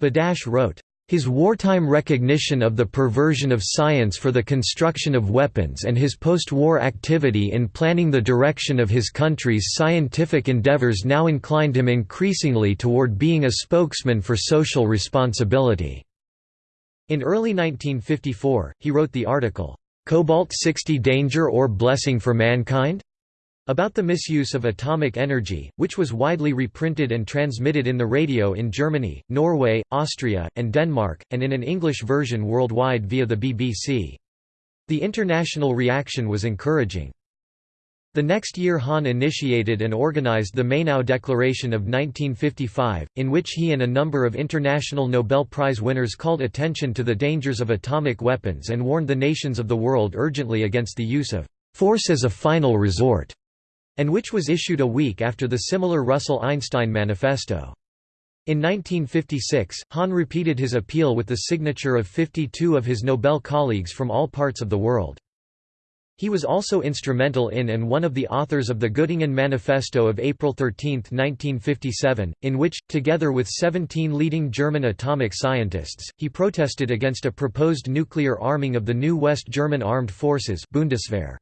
Badash wrote, his wartime recognition of the perversion of science for the construction of weapons and his post-war activity in planning the direction of his country's scientific endeavors now inclined him increasingly toward being a spokesman for social responsibility. In early 1954, he wrote the article, "'Cobalt-60 Danger or Blessing for Mankind?' About the misuse of atomic energy, which was widely reprinted and transmitted in the radio in Germany, Norway, Austria, and Denmark, and in an English version worldwide via the BBC. The international reaction was encouraging. The next year Hahn initiated and organized the Mainau Declaration of 1955, in which he and a number of international Nobel Prize winners called attention to the dangers of atomic weapons and warned the nations of the world urgently against the use of force as a final resort and which was issued a week after the similar Russell-Einstein Manifesto. In 1956, Hahn repeated his appeal with the signature of 52 of his Nobel colleagues from all parts of the world. He was also instrumental in and one of the authors of the Göttingen Manifesto of April 13, 1957, in which, together with 17 leading German atomic scientists, he protested against a proposed nuclear arming of the new West German armed forces Bundeswehr.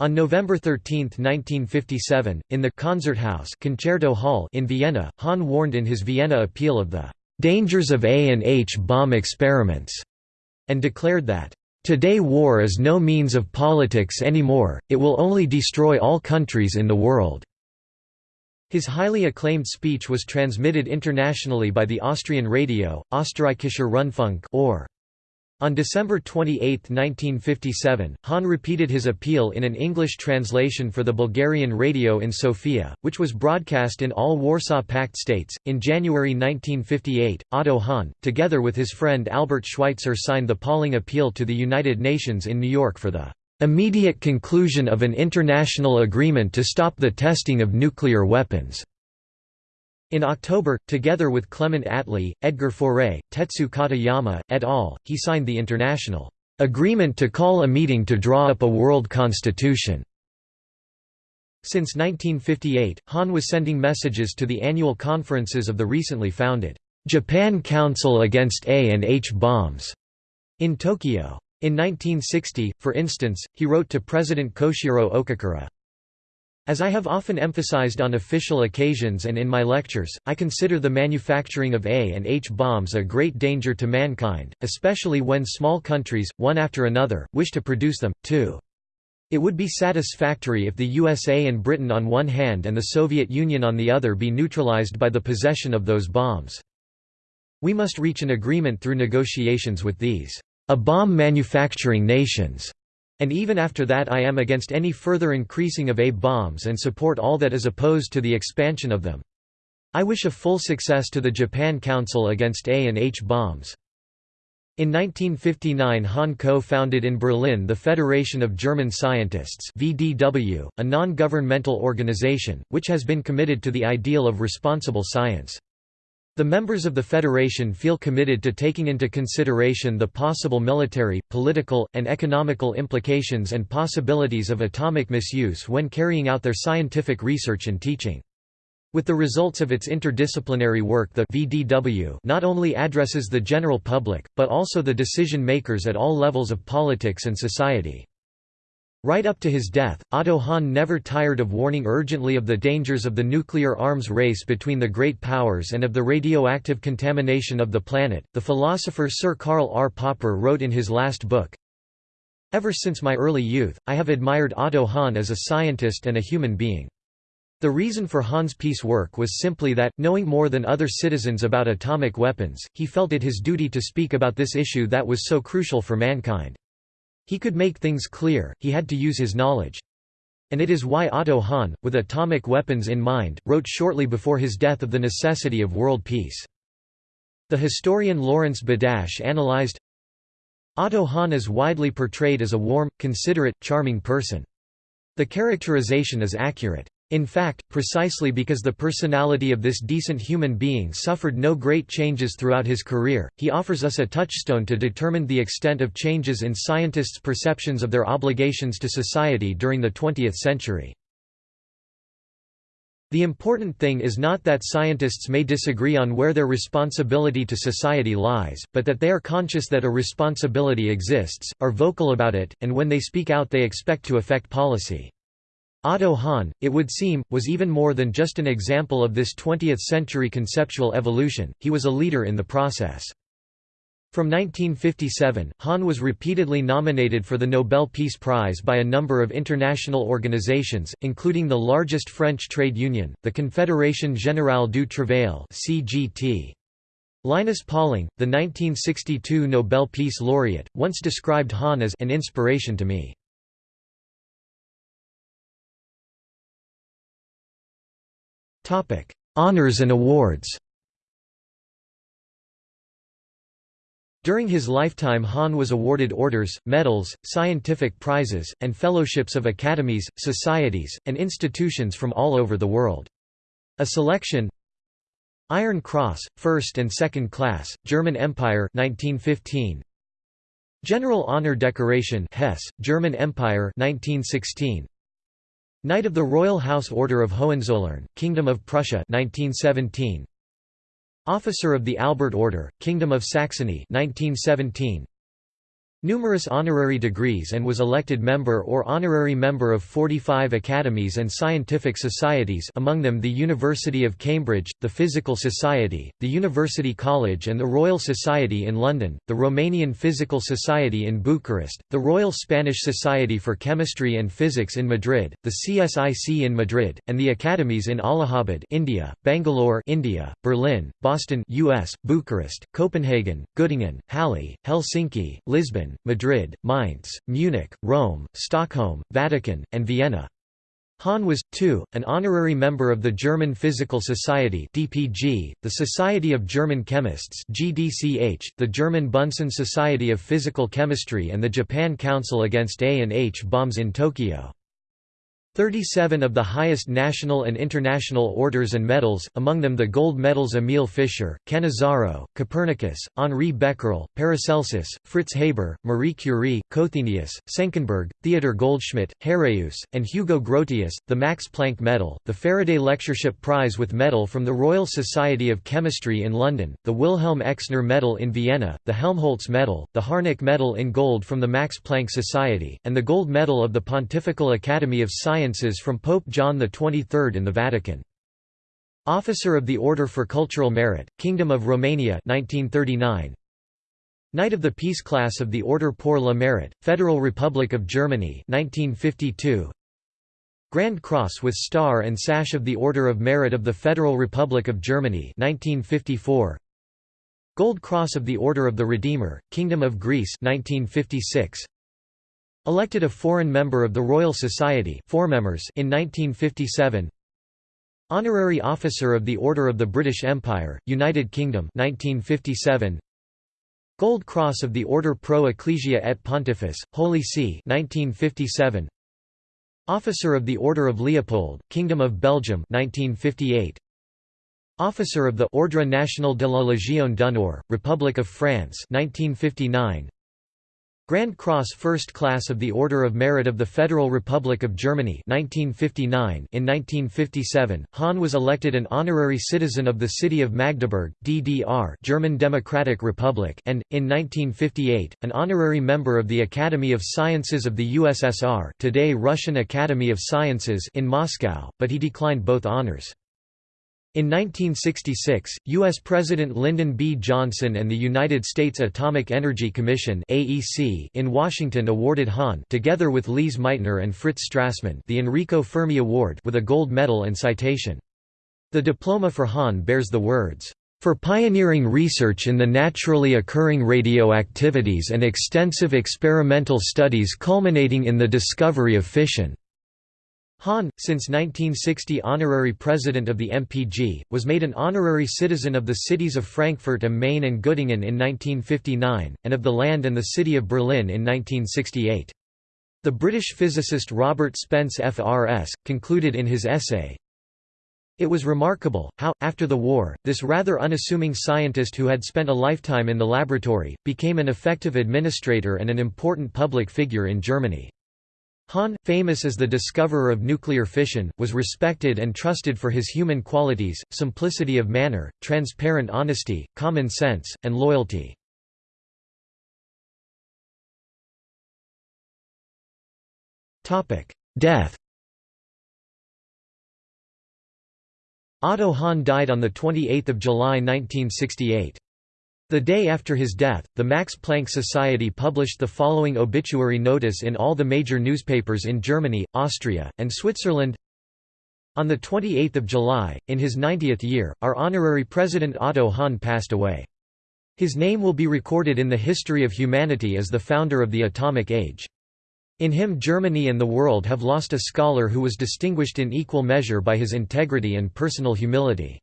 On November 13, 1957, in the Konzerthaus Concerto Hall in Vienna, Hahn warned in his Vienna appeal of the "...dangers of A and H bomb experiments", and declared that Today war is no means of politics anymore, it will only destroy all countries in the world." His highly acclaimed speech was transmitted internationally by the Austrian radio, Österreichischer Rundfunk or on December 28, 1957, Hahn repeated his appeal in an English translation for the Bulgarian radio in Sofia, which was broadcast in all Warsaw Pact states. In January 1958, Otto Hahn, together with his friend Albert Schweitzer, signed the Pauling Appeal to the United Nations in New York for the immediate conclusion of an international agreement to stop the testing of nuclear weapons. In October, together with Clement Attlee, Edgar Faure, Tetsu Katayama, et al., he signed the international agreement to call a meeting to draw up a world constitution. Since 1958, Hahn was sending messages to the annual conferences of the recently founded Japan Council Against A and H Bombs in Tokyo. In 1960, for instance, he wrote to President Koshiro Okakura, as I have often emphasized on official occasions and in my lectures, I consider the manufacturing of A and H bombs a great danger to mankind, especially when small countries, one after another, wish to produce them, too. It would be satisfactory if the USA and Britain on one hand and the Soviet Union on the other be neutralized by the possession of those bombs. We must reach an agreement through negotiations with these a bomb manufacturing nations and even after that I am against any further increasing of A bombs and support all that is opposed to the expansion of them. I wish a full success to the Japan Council against A and H bombs. In 1959 Hahn co-founded in Berlin the Federation of German Scientists VDW, a non-governmental organization, which has been committed to the ideal of responsible science. The members of the Federation feel committed to taking into consideration the possible military, political, and economical implications and possibilities of atomic misuse when carrying out their scientific research and teaching. With the results of its interdisciplinary work the VDW not only addresses the general public, but also the decision makers at all levels of politics and society. Right up to his death, Otto Hahn never tired of warning urgently of the dangers of the nuclear arms race between the great powers and of the radioactive contamination of the planet. The philosopher Sir Karl R. Popper wrote in his last book Ever since my early youth, I have admired Otto Hahn as a scientist and a human being. The reason for Hahn's peace work was simply that, knowing more than other citizens about atomic weapons, he felt it his duty to speak about this issue that was so crucial for mankind. He could make things clear, he had to use his knowledge. And it is why Otto Hahn, with atomic weapons in mind, wrote shortly before his death of the necessity of world peace. The historian Lawrence Badash analyzed Otto Hahn is widely portrayed as a warm, considerate, charming person. The characterization is accurate. In fact, precisely because the personality of this decent human being suffered no great changes throughout his career, he offers us a touchstone to determine the extent of changes in scientists' perceptions of their obligations to society during the 20th century. The important thing is not that scientists may disagree on where their responsibility to society lies, but that they are conscious that a responsibility exists, are vocal about it, and when they speak out they expect to affect policy. Otto Hahn, it would seem, was even more than just an example of this 20th-century conceptual evolution, he was a leader in the process. From 1957, Hahn was repeatedly nominated for the Nobel Peace Prize by a number of international organizations, including the largest French trade union, the Confédération Générale du Travail (CGT). Linus Pauling, the 1962 Nobel Peace Laureate, once described Hahn as an inspiration to me. Honours and awards During his lifetime Hahn was awarded orders, medals, scientific prizes, and fellowships of academies, societies, and institutions from all over the world. A selection Iron Cross, 1st and 2nd class, German Empire 1915. General Honor Decoration Hesse, German Empire 1916 Knight of the Royal House Order of Hohenzollern, Kingdom of Prussia 1917 Officer of the Albert Order, Kingdom of Saxony 1917 numerous honorary degrees and was elected member or honorary member of 45 academies and scientific societies among them the University of Cambridge, the Physical Society, the University College and the Royal Society in London, the Romanian Physical Society in Bucharest, the Royal Spanish Society for Chemistry and Physics in Madrid, the CSIC in Madrid, and the academies in Allahabad India, Bangalore India, Berlin, Boston US, Bucharest, Copenhagen, Göttingen, Halle, Helsinki, Lisbon, Madrid, Mainz, Munich, Rome, Stockholm, Vatican, and Vienna. Hahn was, too, an honorary member of the German Physical Society (DPG), the Society of German Chemists (GDCH), the German Bunsen Society of Physical Chemistry and the Japan Council Against A and H Bombs in Tokyo. 37 of the highest national and international orders and medals, among them the gold medals Emil Fischer, Cannizzaro, Copernicus, Henri Becquerel, Paracelsus, Fritz Haber, Marie Curie, Cothenius, Senckenberg, Theodor Goldschmidt, Heraeus, and Hugo Grotius, the Max Planck Medal, the Faraday Lectureship Prize with Medal from the Royal Society of Chemistry in London, the Wilhelm Exner Medal in Vienna, the Helmholtz Medal, the Harnack Medal in gold from the Max Planck Society, and the Gold Medal of the Pontifical Academy of Science From Pope John XXIII in the Vatican. Officer of the Order for Cultural Merit, Kingdom of Romania 1939. Knight of the Peace Class of the Order pour le Mérite, Federal Republic of Germany 1952. Grand Cross with Star and Sash of the Order of Merit of the Federal Republic of Germany 1954. Gold Cross of the Order of the Redeemer, Kingdom of Greece 1956. Elected a foreign member of the Royal Society in 1957 Honorary Officer of the Order of the British Empire, United Kingdom 1957 Gold Cross of the Order Pro Ecclesia et Pontifex, Holy See 1957 Officer of the Order of Leopold, Kingdom of Belgium 1958 Officer of the Ordre National de la Légion d'honneur, Republic of France 1959 Grand Cross First Class of the Order of Merit of the Federal Republic of Germany 1959 In 1957, Hahn was elected an honorary citizen of the city of Magdeburg, DDR German Democratic Republic and, in 1958, an honorary member of the Academy of Sciences of the USSR today Russian Academy of Sciences in Moscow, but he declined both honors. In 1966, U.S. President Lyndon B. Johnson and the United States Atomic Energy Commission (AEC) in Washington awarded Hahn together with Lise Meitner and Fritz Strassmann the Enrico Fermi Award with a gold medal and citation. The diploma for Hahn bears the words, "...for pioneering research in the naturally occurring radioactivities and extensive experimental studies culminating in the discovery of fission." Hahn, since 1960 honorary president of the MPG, was made an honorary citizen of the cities of Frankfurt am Main and Göttingen in 1959, and of the land and the city of Berlin in 1968. The British physicist Robert Spence FRS, concluded in his essay, it was remarkable, how, after the war, this rather unassuming scientist who had spent a lifetime in the laboratory, became an effective administrator and an important public figure in Germany. Hahn, famous as the discoverer of nuclear fission, was respected and trusted for his human qualities, simplicity of manner, transparent honesty, common sense, and loyalty. Death Otto Hahn died on 28 July 1968. The day after his death, the Max Planck Society published the following obituary notice in all the major newspapers in Germany, Austria, and Switzerland. On 28 July, in his 90th year, our honorary president Otto Hahn passed away. His name will be recorded in the history of humanity as the founder of the atomic age. In him Germany and the world have lost a scholar who was distinguished in equal measure by his integrity and personal humility.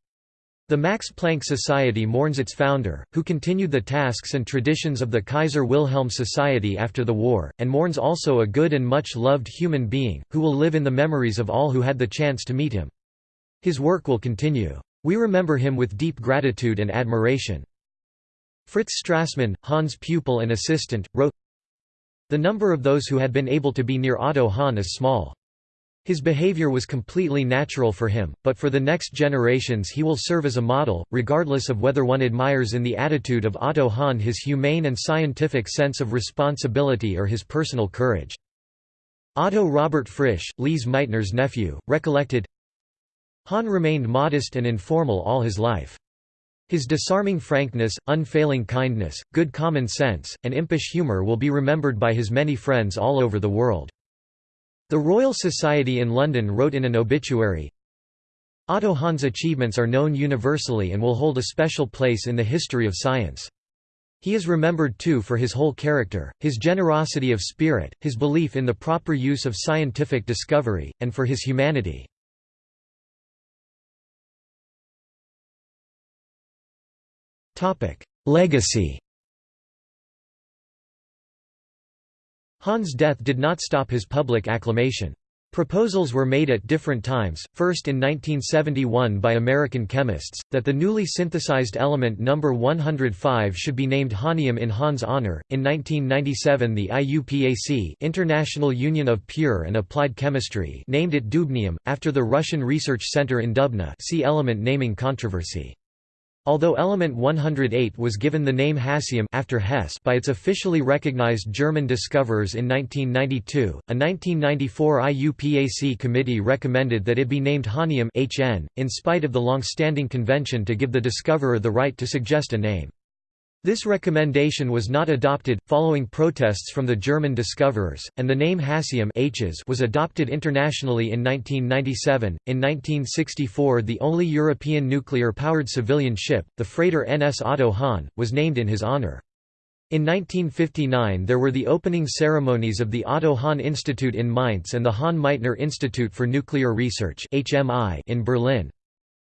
The Max Planck Society mourns its founder, who continued the tasks and traditions of the Kaiser Wilhelm Society after the war, and mourns also a good and much loved human being, who will live in the memories of all who had the chance to meet him. His work will continue. We remember him with deep gratitude and admiration. Fritz Strassmann, Hahn's pupil and assistant, wrote, The number of those who had been able to be near Otto Hahn is small. His behavior was completely natural for him, but for the next generations he will serve as a model, regardless of whether one admires in the attitude of Otto Hahn his humane and scientific sense of responsibility or his personal courage. Otto Robert Frisch, Lise Meitner's nephew, recollected, Hahn remained modest and informal all his life. His disarming frankness, unfailing kindness, good common sense, and impish humor will be remembered by his many friends all over the world. The Royal Society in London wrote in an obituary, Otto Hahn's achievements are known universally and will hold a special place in the history of science. He is remembered too for his whole character, his generosity of spirit, his belief in the proper use of scientific discovery, and for his humanity. Legacy Hahn's death did not stop his public acclamation. Proposals were made at different times, first in 1971 by American chemists, that the newly synthesized element number 105 should be named Hahnium in Hahn's honor. In 1997 the IUPAC International Union of Pure and Applied Chemistry named it Dubnium, after the Russian Research Center in Dubna see element naming controversy. Although element 108 was given the name hassium after Hesse by its officially recognized German discoverers in 1992, a 1994 IUPAC committee recommended that it be named Hahnium HN, in spite of the long-standing convention to give the discoverer the right to suggest a name. This recommendation was not adopted, following protests from the German discoverers, and the name Hassium was adopted internationally in 1997. In 1964, the only European nuclear powered civilian ship, the freighter NS Otto Hahn, was named in his honor. In 1959 there were the opening ceremonies of the Otto Hahn Institute in Mainz and the Hahn-Meitner Institute for Nuclear Research in Berlin.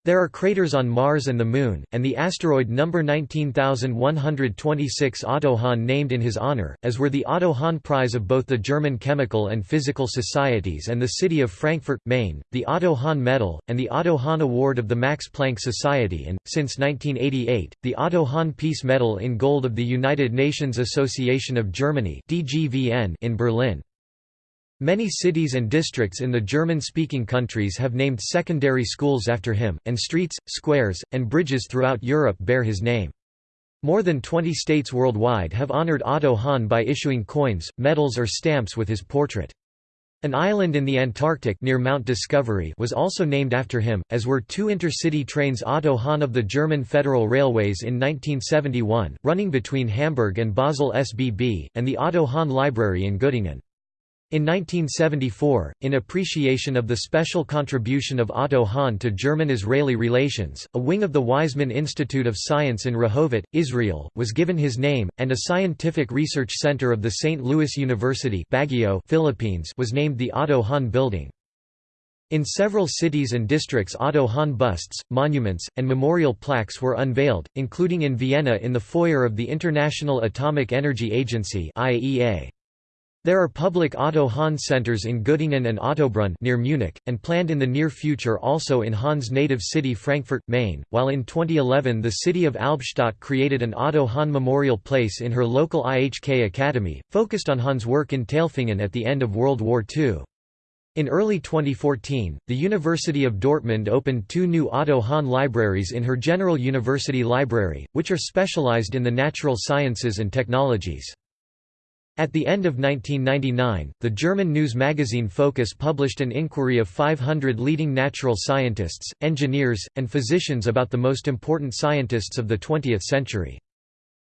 There are craters on Mars and the Moon, and the asteroid number 19126 Otto Hahn named in his honor, as were the Otto Hahn Prize of both the German Chemical and Physical Societies and the city of Frankfurt, Main, the Otto Hahn Medal, and the Otto Hahn Award of the Max Planck Society and, since 1988, the Otto Hahn Peace Medal in Gold of the United Nations Association of Germany in Berlin. Many cities and districts in the German-speaking countries have named secondary schools after him, and streets, squares, and bridges throughout Europe bear his name. More than 20 states worldwide have honored Otto Hahn by issuing coins, medals or stamps with his portrait. An island in the Antarctic near Mount Discovery was also named after him, as were two intercity trains Otto Hahn of the German Federal Railways in 1971, running between Hamburg and Basel SBB, and the Otto Hahn Library in Göttingen. In 1974, in appreciation of the special contribution of Otto Hahn to German-Israeli relations, a wing of the Weizmann Institute of Science in Rehovot, Israel, was given his name, and a scientific research center of the St. Louis University Baguio, Philippines was named the Otto Hahn Building. In several cities and districts Otto Hahn busts, monuments, and memorial plaques were unveiled, including in Vienna in the foyer of the International Atomic Energy Agency IAEA. There are public Otto Hahn centers in Göttingen and Ottobrunn near Munich, and planned in the near future also in Hahn's native city Frankfurt, Main, while in 2011 the city of Albstadt created an Otto Hahn memorial place in her local IHK Academy, focused on Hahn's work in Tailfingen at the end of World War II. In early 2014, the University of Dortmund opened two new Otto Hahn libraries in her General University Library, which are specialized in the natural sciences and technologies. At the end of 1999, the German news magazine Focus published an inquiry of 500 leading natural scientists, engineers, and physicians about the most important scientists of the 20th century.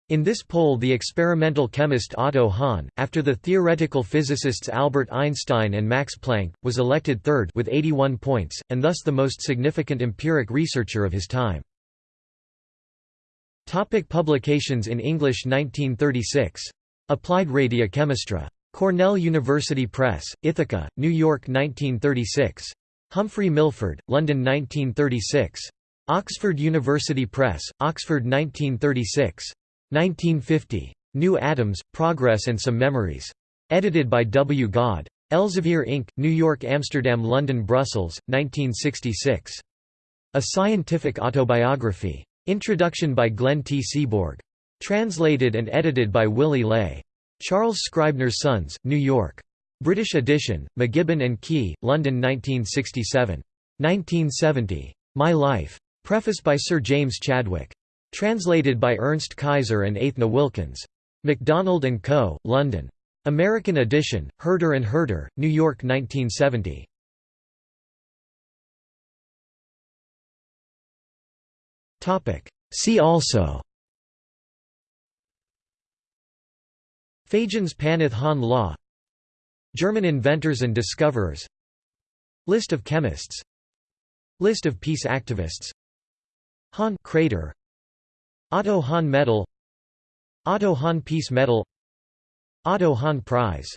In this poll the experimental chemist Otto Hahn, after the theoretical physicists Albert Einstein and Max Planck, was elected third with 81 points, and thus the most significant empiric researcher of his time. Topic publications in English 1936 Applied Radiochemistry. Cornell University Press, Ithaca, New York 1936. Humphrey Milford, London 1936. Oxford University Press, Oxford 1936. 1950. New Atoms, Progress and Some Memories. Edited by W. Gaade. Elsevier Inc., New York Amsterdam London Brussels, 1966. A Scientific Autobiography. Introduction by Glenn T. Seaborg. Translated and edited by Willy Ley. Charles Scribner's Sons, New York. British edition, MacGibbon and Kee, London 1967. 1970. My Life. Preface by Sir James Chadwick. Translated by Ernst Kaiser and Aithne Wilkins. MacDonald & Co., London. American edition, Herder and Herder, New York 1970. See also Fajans Paneth Hahn law. German inventors and discoverers. List of chemists. List of peace activists. Hahn crater. Otto Hahn Medal. Otto Hahn Peace Medal. Otto Hahn Prize